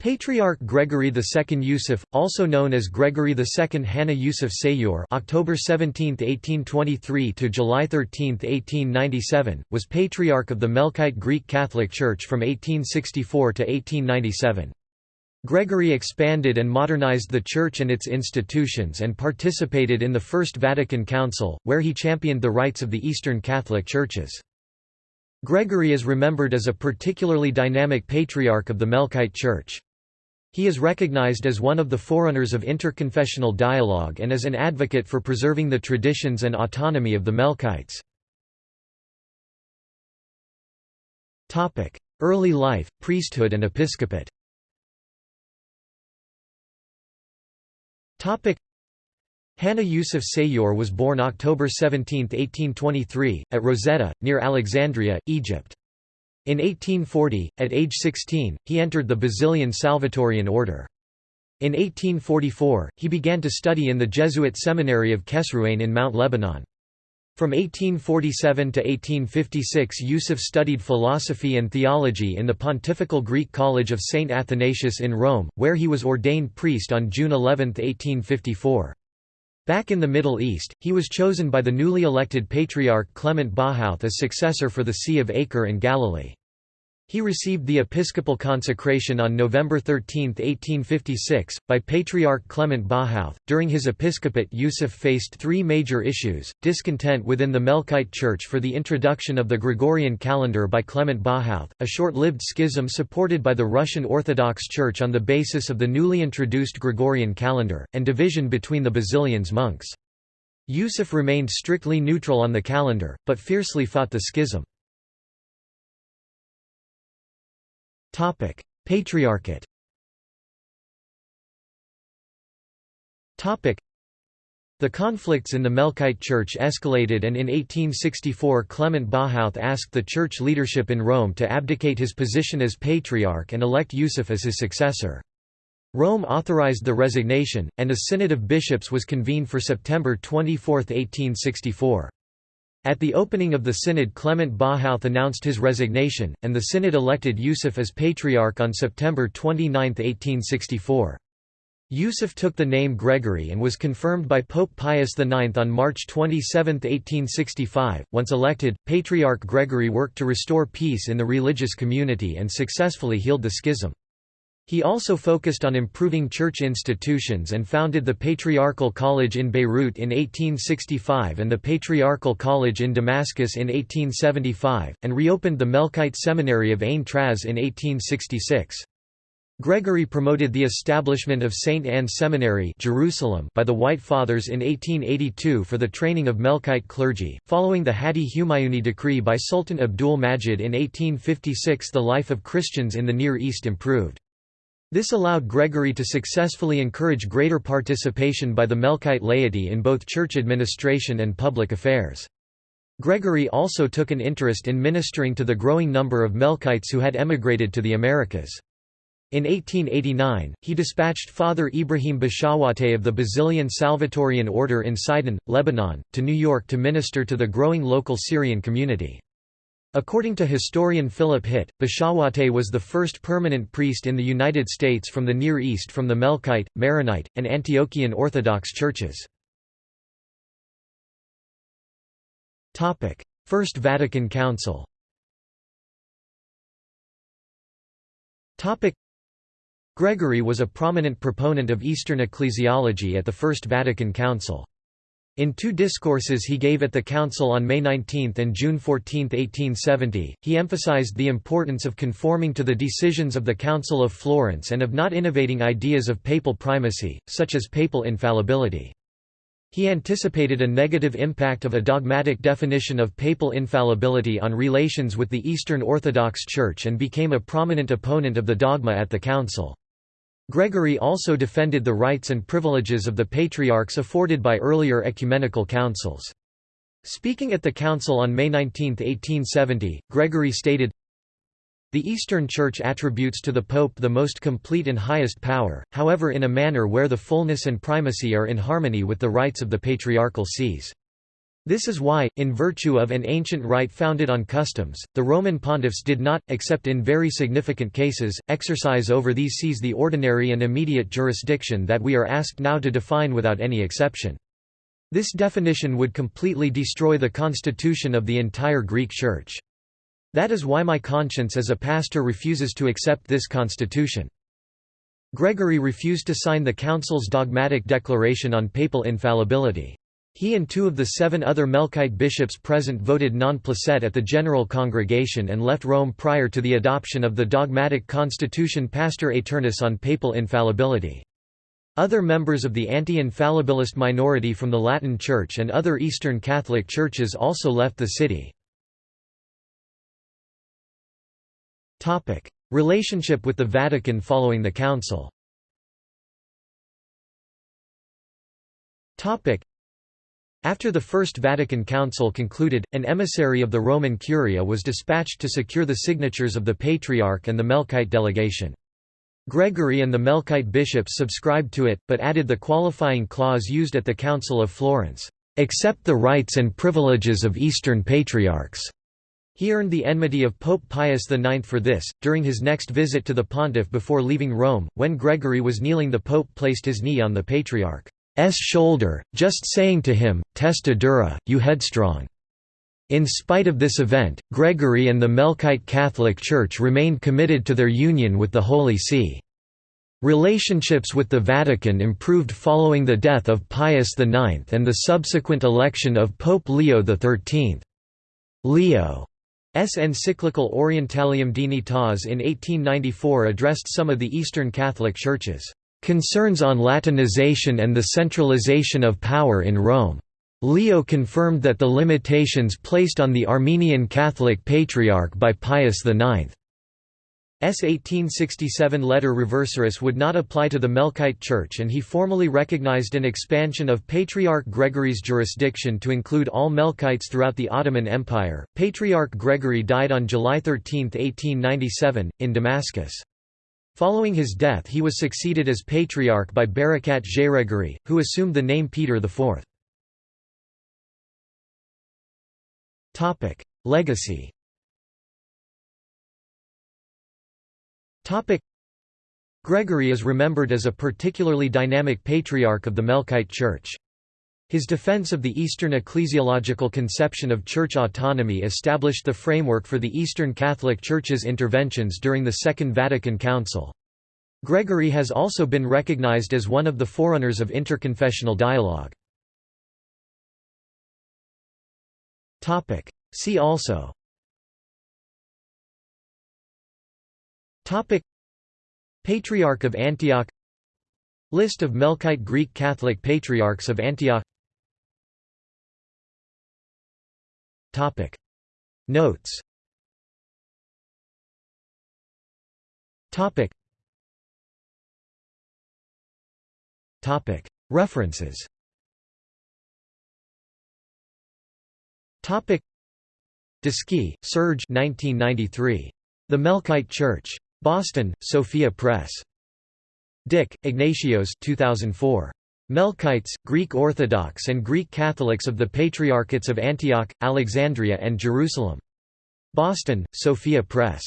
Patriarch Gregory II Yusuf, also known as Gregory II Hanna Yusuf Sayur October 17, 1823 to July 13, 1897, was Patriarch of the Melkite Greek Catholic Church from 1864 to 1897. Gregory expanded and modernized the Church and its institutions and participated in the First Vatican Council, where he championed the rights of the Eastern Catholic Churches. Gregory is remembered as a particularly dynamic patriarch of the Melkite Church. He is recognized as one of the forerunners of interconfessional dialogue and as an advocate for preserving the traditions and autonomy of the Melkites. Early life, priesthood and episcopate Hanna Yusuf Sayur was born October 17, 1823, at Rosetta, near Alexandria, Egypt. In 1840, at age 16, he entered the Basilian Salvatorian order. In 1844, he began to study in the Jesuit seminary of Kesruane in Mount Lebanon. From 1847 to 1856 Yusuf studied philosophy and theology in the Pontifical Greek College of St. Athanasius in Rome, where he was ordained priest on June 11, 1854. Back in the Middle East, he was chosen by the newly elected Patriarch Clement Bahuth as successor for the See of Acre and Galilee. He received the episcopal consecration on November 13, 1856, by Patriarch Clement Bahuth. During his episcopate, Yusuf faced three major issues discontent within the Melkite Church for the introduction of the Gregorian calendar by Clement Bahuth, a short lived schism supported by the Russian Orthodox Church on the basis of the newly introduced Gregorian calendar, and division between the Basilians monks. Yusuf remained strictly neutral on the calendar, but fiercely fought the schism. Patriarchate Topic: the conflicts in the Melkite Church escalated and in 1864 Clement Bahuth asked the church leadership in Rome to abdicate his position as patriarch and elect Yusuf as his successor. Rome authorized the resignation, and a synod of bishops was convened for September 24, 1864. At the opening of the synod Clement Bahuth announced his resignation, and the synod elected Yusuf as patriarch on September 29, 1864. Yusuf took the name Gregory and was confirmed by Pope Pius IX on March 27, 1865. Once elected, Patriarch Gregory worked to restore peace in the religious community and successfully healed the schism. He also focused on improving church institutions and founded the Patriarchal College in Beirut in 1865 and the Patriarchal College in Damascus in 1875, and reopened the Melkite Seminary of Ain Traz in 1866. Gregory promoted the establishment of St. Anne Seminary Jerusalem by the White Fathers in 1882 for the training of Melkite clergy. Following the Hadi Humayuni decree by Sultan Abdul Majid in 1856 the life of Christians in the Near East improved. This allowed Gregory to successfully encourage greater participation by the Melkite laity in both church administration and public affairs. Gregory also took an interest in ministering to the growing number of Melkites who had emigrated to the Americas. In 1889, he dispatched Father Ibrahim Bashawate of the Basilian Salvatorian Order in Sidon, Lebanon, to New York to minister to the growing local Syrian community. According to historian Philip Hitti, Bashawate was the first permanent priest in the United States from the Near East from the Melkite, Maronite, and Antiochian Orthodox churches. First Vatican Council Gregory was a prominent proponent of Eastern ecclesiology at the First Vatican Council. In two discourses he gave at the Council on May 19 and June 14, 1870, he emphasized the importance of conforming to the decisions of the Council of Florence and of not innovating ideas of papal primacy, such as papal infallibility. He anticipated a negative impact of a dogmatic definition of papal infallibility on relations with the Eastern Orthodox Church and became a prominent opponent of the dogma at the Council. Gregory also defended the rights and privileges of the patriarchs afforded by earlier ecumenical councils. Speaking at the council on May 19, 1870, Gregory stated, The Eastern Church attributes to the Pope the most complete and highest power, however in a manner where the fullness and primacy are in harmony with the rights of the patriarchal sees. This is why, in virtue of an ancient right founded on customs, the Roman pontiffs did not, except in very significant cases, exercise over these sees the ordinary and immediate jurisdiction that we are asked now to define without any exception. This definition would completely destroy the constitution of the entire Greek Church. That is why my conscience as a pastor refuses to accept this constitution. Gregory refused to sign the Council's dogmatic declaration on papal infallibility. He and two of the seven other Melkite bishops present voted non placet at the General Congregation and left Rome prior to the adoption of the dogmatic constitution Pastor Aeternus on papal infallibility. Other members of the anti-infallibilist minority from the Latin Church and other Eastern Catholic churches also left the city. Relationship with the Vatican following the Council after the First Vatican Council concluded, an emissary of the Roman Curia was dispatched to secure the signatures of the Patriarch and the Melkite delegation. Gregory and the Melkite bishops subscribed to it, but added the qualifying clause used at the Council of Florence, "...accept the rights and privileges of Eastern Patriarchs." He earned the enmity of Pope Pius IX for this. During his next visit to the pontiff before leaving Rome, when Gregory was kneeling, the pope placed his knee on the patriarch. S shoulder, just saying to him, Testa dura, you headstrong. In spite of this event, Gregory and the Melkite Catholic Church remained committed to their union with the Holy See. Relationships with the Vatican improved following the death of Pius IX and the subsequent election of Pope Leo XIII. Leo's encyclical Orientalium Dignitas in 1894 addressed some of the Eastern Catholic churches Concerns on Latinization and the centralization of power in Rome. Leo confirmed that the limitations placed on the Armenian Catholic Patriarch by Pius IX. S 1867 letter Reversurus would not apply to the Melkite Church and he formally recognized an expansion of Patriarch Gregory's jurisdiction to include all Melkites throughout the Ottoman Empire. Patriarch Gregory died on July 13, 1897, in Damascus. Following his death he was succeeded as patriarch by Barakat Geraigiry, who assumed the name Peter IV. Legacy Gregory is remembered as a particularly dynamic patriarch of the Melkite Church. His defense of the Eastern ecclesiological conception of church autonomy established the framework for the Eastern Catholic Church's interventions during the Second Vatican Council. Gregory has also been recognized as one of the forerunners of interconfessional dialogue. See also. Patriarch of Antioch. List of Melkite Greek Catholic Patriarchs of Antioch Topic Notes Topic Topic References Topic Descy, Serge 1993. The Melkite Church. Boston, Sophia Press. Dick, Ignatios 2004. Melkites, Greek Orthodox and Greek Catholics of the Patriarchates of Antioch, Alexandria and Jerusalem. Boston, Sophia Press.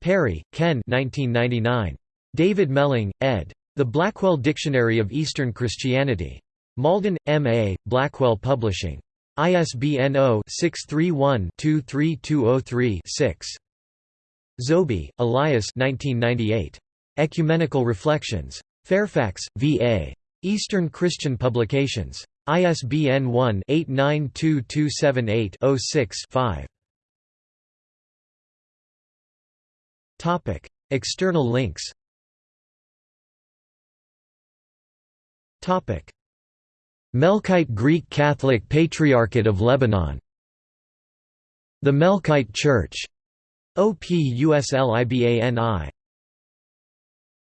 Parry, Ken 1999. David Melling, ed. The Blackwell Dictionary of Eastern Christianity. Malden, M.A., Blackwell Publishing. ISBN 0-631-23203-6. Zoghby, Elias 1998. Ecumenical Reflections. Fairfax, V.A. Eastern Christian Publications. ISBN 1-892278-06-5. External links Melkite Greek Catholic Patriarchate of Lebanon The Melkite Church. OPUSLIBANI